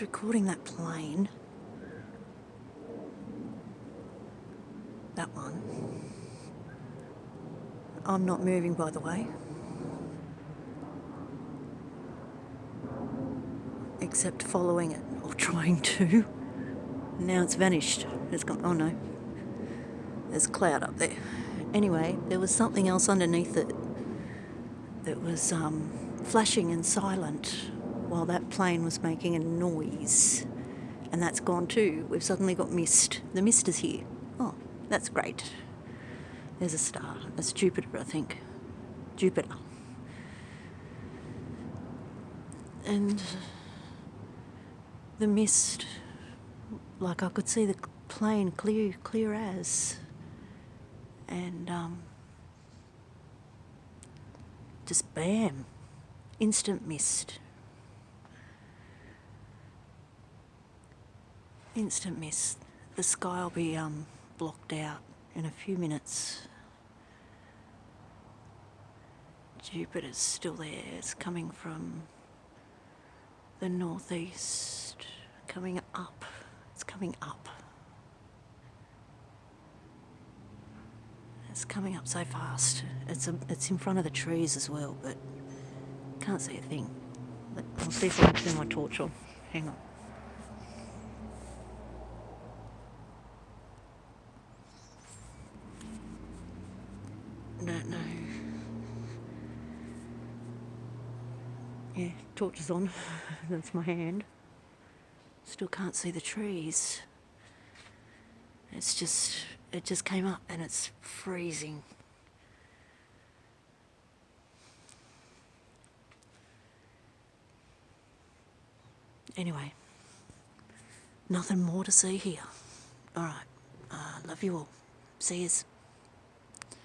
recording that plane. That one. I'm not moving, by the way. Except following it, or trying to. Now it's vanished. It's gone. Oh no. There's cloud up there. Anyway, there was something else underneath it that was um, flashing and silent while that plane was making a noise. And that's gone too. We've suddenly got mist. The mist is here. Oh, that's great. There's a star. That's Jupiter, I think. Jupiter. And the mist, like I could see the plane clear, clear as. And um, just bam, instant mist. Instant mist. The sky will be um, blocked out in a few minutes. Jupiter's still there. It's coming from the northeast, coming up. It's coming up. It's coming up so fast. It's a, it's in front of the trees as well, but can't see a thing. I'll see if I can turn my torch on. Hang on. Don't know. Yeah, torch is on. That's my hand. Still can't see the trees. It's just, it just came up and it's freezing. Anyway, nothing more to see here. Alright, uh, love you all. See yous.